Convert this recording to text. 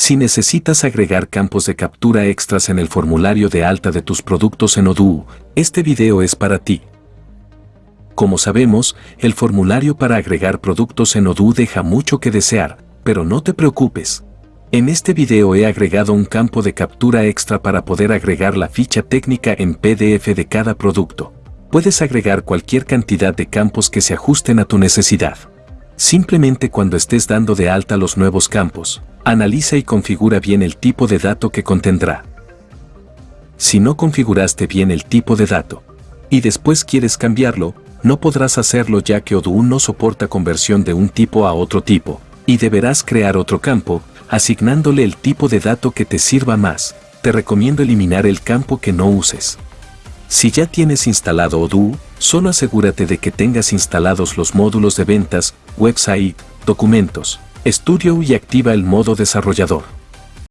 Si necesitas agregar campos de captura extras en el formulario de alta de tus productos en Odoo, este video es para ti. Como sabemos, el formulario para agregar productos en Odoo deja mucho que desear, pero no te preocupes. En este video he agregado un campo de captura extra para poder agregar la ficha técnica en PDF de cada producto. Puedes agregar cualquier cantidad de campos que se ajusten a tu necesidad. Simplemente cuando estés dando de alta los nuevos campos, analiza y configura bien el tipo de dato que contendrá. Si no configuraste bien el tipo de dato y después quieres cambiarlo, no podrás hacerlo ya que Odoo no soporta conversión de un tipo a otro tipo, y deberás crear otro campo, asignándole el tipo de dato que te sirva más. Te recomiendo eliminar el campo que no uses. Si ya tienes instalado Odoo, solo asegúrate de que tengas instalados los módulos de ventas, website, documentos, estudio y activa el modo desarrollador.